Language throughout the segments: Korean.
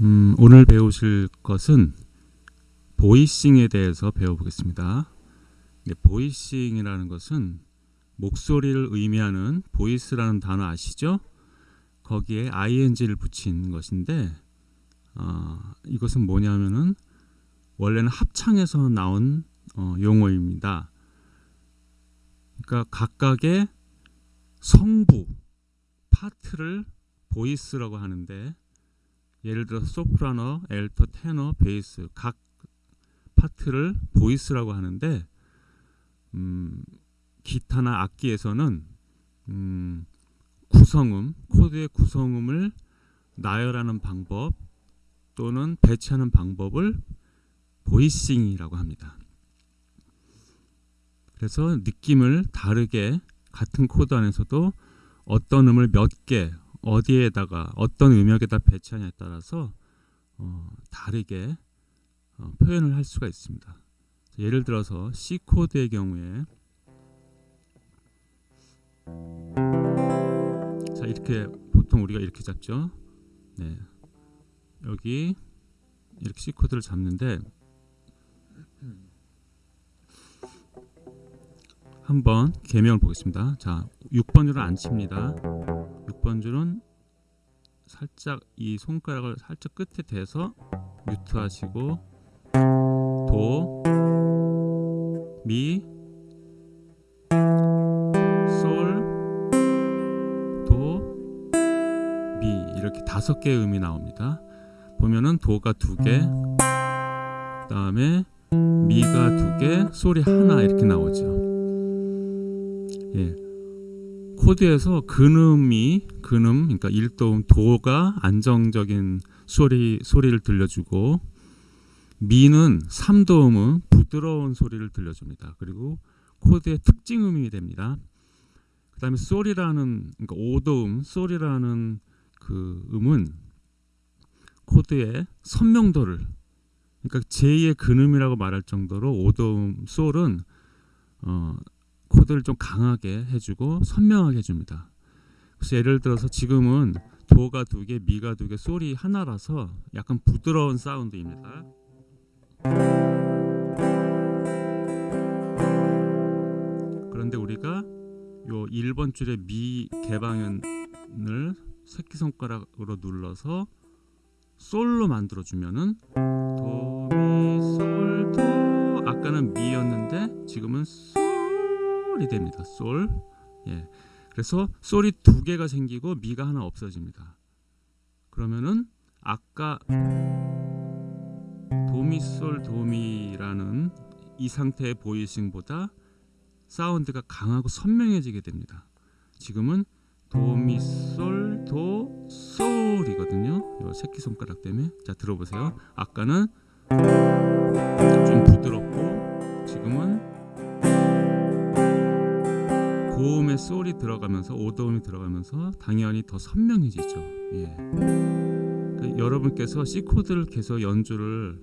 음, 오늘 배우실 것은 보이싱에 대해서 배워보겠습니다. 네, 보이싱이라는 것은 목소리를 의미하는 보이스라는 단어 아시죠? 거기에 ing를 붙인 것인데 어, 이것은 뭐냐면은 원래는 합창에서 나온 어, 용어입니다. 그러니까 각각의 성부 파트를 voice라고 하는데 예를 들어서 소프라노, 알토, 테너, 베이스 각 파트를 voice라고 하는데 음, 기타나 악기에서는 음, 구성음, 코드의 구성음을 나열하는 방법 또는 배치하는 방법을 voicing이라고 합니다. 그래서 느낌을 다르게 같은 코드 안에서도 어떤 음을 몇 개, 어디에다가 어떤 음역에다 배치하냐에 따라서 어, 다르게 어, 표현을 할 수가 있습니다. 예를 들어서 C 코드의 경우에 자 이렇게 보통 우리가 이렇게 잡죠. 네 여기 이렇게 C 코드를 잡는데 한번 개명을 보겠습니다. 자 6번 줄은 안 칩니다. 6번 줄은 살짝 이 손가락을 살짝 끝에 대서 뮤트 하시고 도, 미, 솔, 도, 미 이렇게 다섯 개의 음이 나옵니다. 보면은 도가 두 개, 그 다음에 미가 두 개, 솔이 하나 이렇게 나오죠. 예. 코드에서 근음이 근음 그러니까 1도음 도가 안정적인 소리 소리를 들려주고 미는 3도음은 부드러운 소리를 들려줍니다. 그리고 코드의 특징음이 됩니다. 그 다음에 솔이라는 그러니까 5도음 솔이라는 그 음은 코드의 선명도를 그러니까 제2의 근음이라고 말할 정도로 5도음 솔은 어, 코드를 좀 강하게 해주고 선명하게 해줍니다. 그래서 예를 들어서 지금은 도가 두 개, 미가 두 개, 솔이 하나라서 약간 부드러운 사운드입니다. 그런데 우리가 요 1번 줄의 미 개방현을 새끼손가락으로 눌러서 솔로 만들어 주면은 도, 미, 솔, 도 아까는 미였는데 지금은 솔 이 됩니다. 솔. 예. 그래서 솔이 두 개가 생기고 미가 하나 없어집니다. 그러면은 아까 도미솔 도미라는 이 상태의 보이싱보다 사운드가 강하고 선명해지게 됩니다. 지금은 도미솔 도 솔이거든요. 이 새끼 손가락 때문에 자 들어보세요. 아까는 좀 부드럽고 고음의 솔이 들어가면서 오도음이 들어가면서 당연히 더 선명해지죠. 예. 그 여러분께서 C 코드를 계속 연주를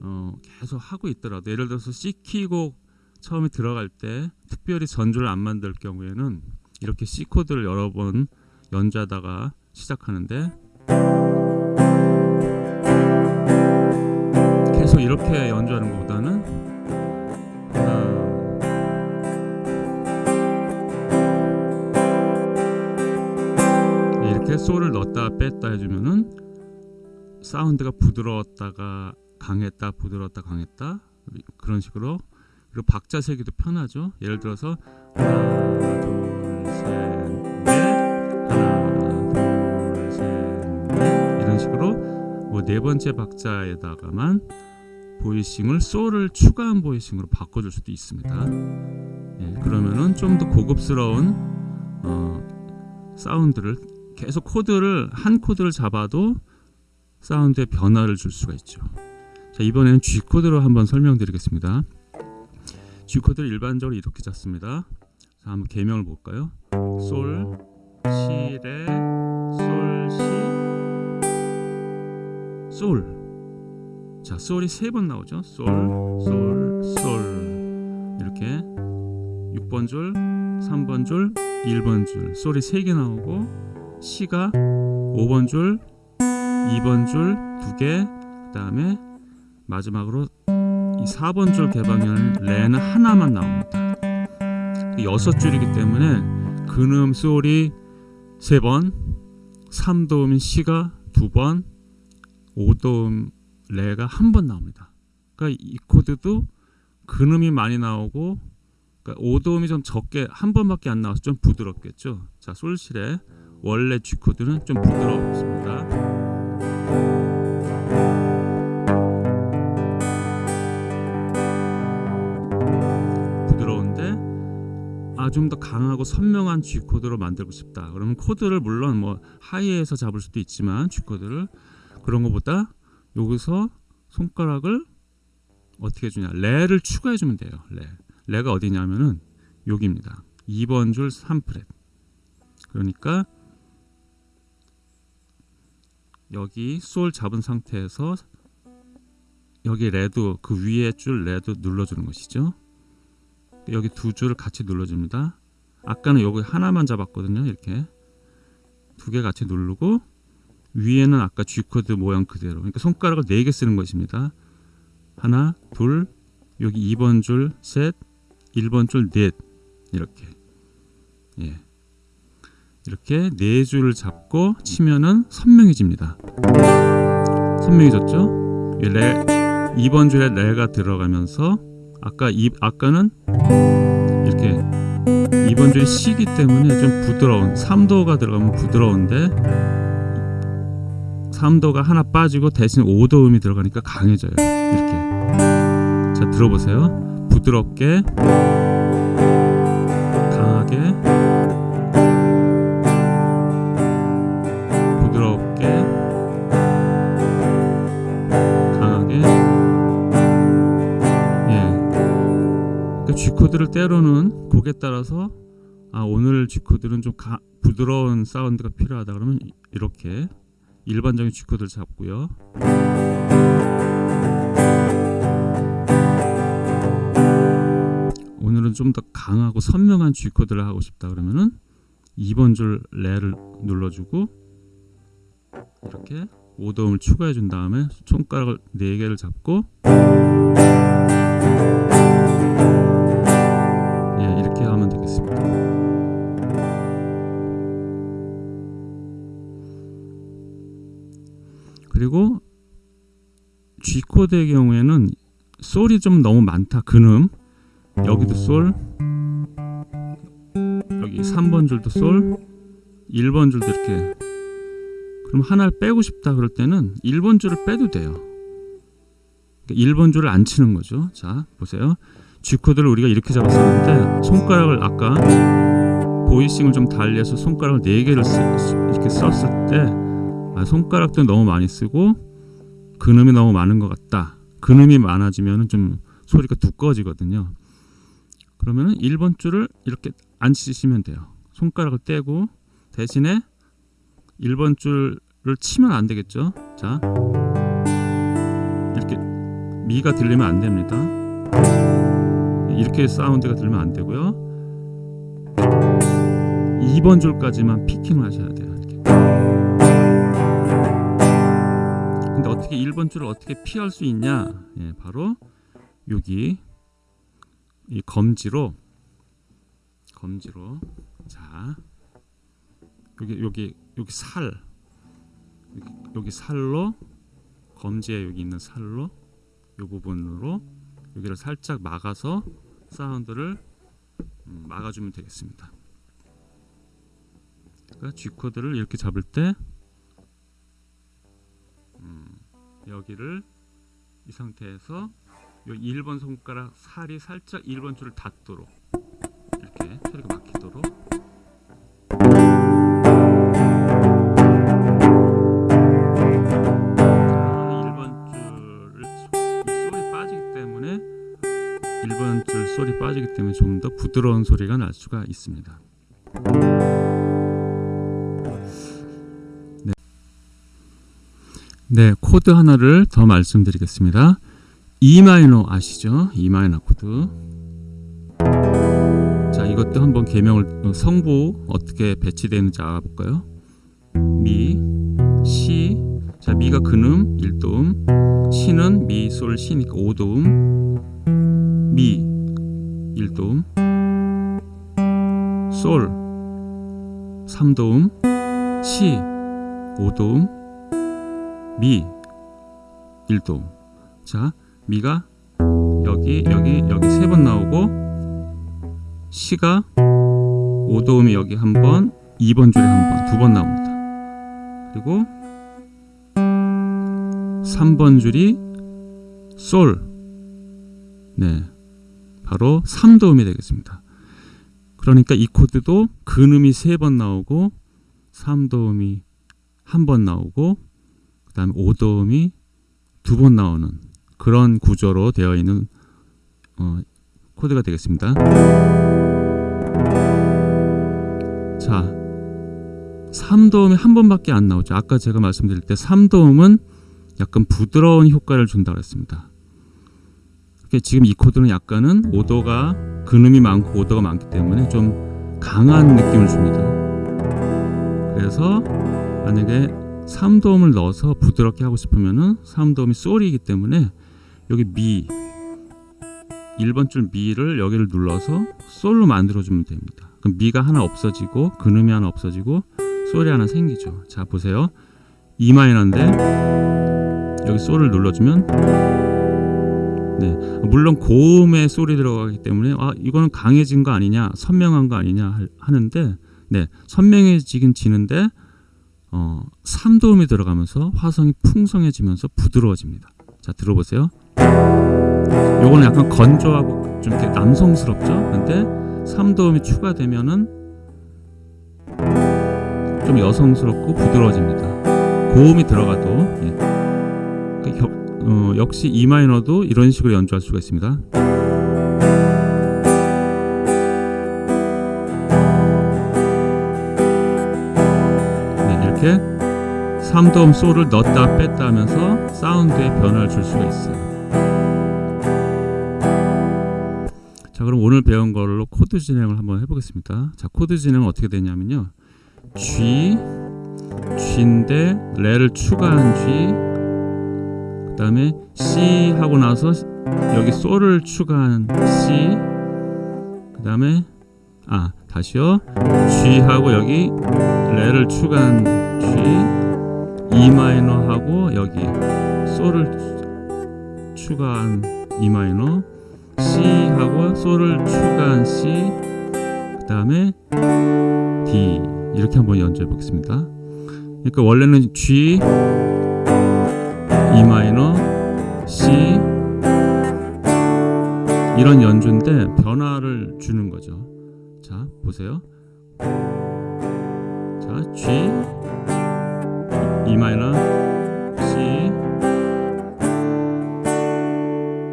어, 계속 하고 있더라도 예를 들어서 C 키곡 처음에 들어갈 때 특별히 전주를 안 만들 경우에는 이렇게 C 코드를 여러 번 연주하다가 시작하는데 계속 이렇게 연주하는 것보다는 이렇게 솔을 넣었다 뺐다 해주면은 사운드가 부드러웠다가 강했다 부드러웠다 강했다. 그런 식으로. 그리고 박자 세기도 편하죠. 예를 들어서 하나 둘셋넷. 하나 둘셋넷. 이런 식으로 뭐 네 번째 박자에다가만 보이싱을 솔을 추가한 보이싱으로 바꿔줄 수도 있습니다. 예, 그러면은 좀 더 고급스러운 어, 사운드를 계속 코드를 한 코드를 잡아도 사운드에 변화를 줄 수가 있죠 자 이번에는 G 코드로 한번 설명드리겠습니다 G 코드를 일반적으로 이렇게 잡습니다 자 한번 개명을 볼까요 솔, 시, 레, 솔, 시, 솔. 자, 솔이 세 번 나오죠. 솔, 솔, 솔. 이렇게 6번 줄, 3번 줄, 1번 줄. 솔이 세 개 나오고 시가 5번 줄, 2번 줄 두 개, 그 다음에 마지막으로 이 4번 줄 개방에는 레는 하나만 나옵니다. 여섯 줄이기 때문에 근음 솔이 세 번, 3도음 시가 두 번, 5도음 레가 한 번 나옵니다. 그러니까 이 코드도 근음이 많이 나오고 그러니까 5도음이 좀 적게 한 번밖에 안 나와서 좀 부드럽겠죠. 자, 솔실의 원래 G 코드는 좀 부드럽습니다. 부드러운데 아좀더 강하고 선명한 G 코드로 만들고 싶다. 그러면 코드를 물론 뭐 high에서 잡을 수도 있지만 G 코드를 그런 것보다 여기서 손가락을 어떻게 해주냐 레를 추가해 주면 돼요. 레 레가 어디냐면은 여기입니다. 2번 줄 3프렛. 그러니까 여기 솔 잡은 상태에서 여기 레도 그 위에 줄 레도 눌러주는 것이죠. 여기 두 줄을 같이 눌러줍니다. 아까는 여기 하나만 잡았거든요. 이렇게 두 개 같이 누르고 위에는 아까 G 코드 모양 그대로. 그러니까 손가락을 네 개 쓰는 것입니다. 하나, 둘, 여기 2번 줄 셋, 1번 줄 넷. 이렇게. 예. 이렇게 네 줄을 잡고 치면은 선명해집니다. 선명해졌죠? 이 레, 2번 줄에 레가 들어가면서 아까 이 아까는 이렇게 2번 줄이 시기 때문에 좀 부드러운 3도가 들어가면 부드러운데 3도가 하나 빠지고 대신 5도 음이 들어가니까 강해져요. 이렇게. 자, 들어보세요. 부드럽게 따라서 아 오늘 G 코드는 좀 가, 부드러운 사운드가 필요하다 그러면 이- 이렇게 일반적인 G 코드를 잡고요. 오늘은 좀 더 강하고 선명한 G 코드를 하고 싶다 그러면은 2번 줄 레를 눌러주고 이렇게 5도음을 추가해 준 다음에 손가락을 4개를 잡고 그리고 G 코드의 경우에는 솔이 좀 너무 많다. 근음 여기도 솔 여기 3번 줄도 솔 1번 줄도 이렇게 그럼 하나를 빼고 싶다 그럴 때는 1번 줄을 빼도 돼요. 그러니까 1번 줄을 안 치는 거죠. 자, 보세요. G 코드를 우리가 이렇게 잡았었는데 손가락을 아까 voicing을 좀 달리해서 손가락을 4개를 이렇게 썼을 때 아, 손가락도 너무 많이 쓰고 근음이 너무 많은 것 같다. 근음이 많아지면 좀 소리가 두꺼워지거든요. 그러면은 1번 줄을 이렇게 안 치시면 돼요. 손가락을 떼고 대신에 1번 줄을 치면 안 되겠죠. 자. 이렇게 미가 들리면 안 됩니다. 이렇게 사운드가 들면 안 되고요. 2번 줄까지만 피킹을 하셔야 돼요. 이렇게. 근데 어떻게 1번 줄을 어떻게 피할 수 있냐? 예, 바로 여기 이 검지로 검지로 자 여기 여기 여기 살 여기, 여기 살로 검지에 여기 있는 살로 이 부분으로 여기를 살짝 막아서 사운드를 음, 막아주면 되겠습니다. 그러니까 G 코드를 이렇게 잡을 때 여기를 이 상태에서 요 1번 손가락 살이 살짝 1번 줄을 닿도록 이렇게 소리가 막히도록 아, 1번 줄을 이 솔이 빠지기 때문에 1번 줄 솔이 빠지기 때문에 좀 더 부드러운 소리가 날 수가 있습니다. 네, 코드 하나를 더 말씀드리겠습니다. E 마이너 아시죠? E 마이너 코드. 자, 이것도 한번 계명을 어, 성부 어떻게 배치되는지 알아볼까요? 미, 시, 자 미가 근음 1도음 시는 미, 솔, 시니까 5도음 미 1도음 솔 3도음 시 5도음 미 1도음 자 미가 여기 여기 여기 세 번 나오고 시가 5도음이 여기 한 번, 2번 줄에 한 번, 두 번 나옵니다. 그리고 3번 줄이 솔. 네. 바로 3도음이 되겠습니다. 그러니까 이 코드도 근음이 세 번 나오고 3도음이 한 번 나오고 그 다음에 5도음이 두 번 나오는 그런 구조로 되어 있는 어, 코드가 되겠습니다. 자, 3도음이 한 번밖에 안 나오죠. 아까 제가 말씀드릴 때 3도음은 약간 부드러운 효과를 준다고 했습니다. 지금 이 코드는 약간은 오도가 근음이 많고 오도가 많기 때문에 좀 강한 느낌을 줍니다. 그래서 만약에 3도음을 넣어서 부드럽게 하고 싶으면은 3도음이 솔이기 때문에 여기 미 1번 줄 미를 여기를 눌러서 솔로 만들어 주면 됩니다. 그럼 미가 하나 없어지고 근음이 하나 없어지고 솔이 하나 생기죠. 자 보세요. E 마이너인데 여기 솔을 눌러주면 네 물론 고음의 솔이 들어가기 때문에 아 이거는 강해진 거 아니냐 선명한 거 아니냐 할- 하는데 네 선명해지긴 지는데 어 3도음이 들어가면서 화성이 풍성해지면서 부드러워집니다. 자 들어보세요. 요거는 약간 건조하고 좀 이렇게 남성스럽죠. 근데 3도음이 추가되면은 좀 여성스럽고 부드러워집니다. 고음이 들어가도 예. 그 겨- 어, 역시 E 마이너도 이런 식으로 연주할 수가 있습니다. 이렇게 3도음 솔을 넣었다 뺐다 하면서 사운드에 변화를 줄 수가 있어요. 자 그럼 오늘 배운 걸로 코드 진행을 한번 해보겠습니다. 자 코드 진행은 어떻게 되냐면요. G, G인데 레를 추가한 G, 그 다음에 C 하고 나서 여기 솔을 추가한 C, 그 다음에 아 다시요. G 하고 여기 레를 추가한 G, E 마이너 하고 여기 솔을 추가한 E 마이너, C 하고 솔을 추가한 C, 그 다음에 D 이렇게 한번 연주해 보겠습니다. 그러니까 원래는 G, E 마이너, C 이런 연주인데 변화를 주는 거죠. 자 보세요. 자 G, E 마이너, C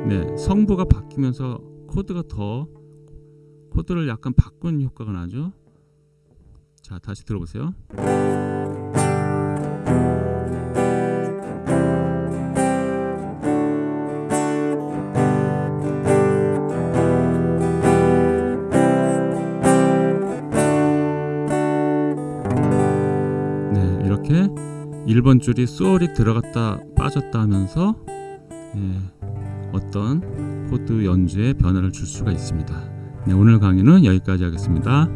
네 성부가 바뀌면서 코드가 더 코드를 약간 바꾼 효과가 나죠. 자 다시 들어보세요. 1번 줄이 솔이 들어갔다 빠졌다 하면서 예, 어떤 코드 연주에 변화를 줄 수가 있습니다. 네, 오늘 강의는 여기까지 하겠습니다.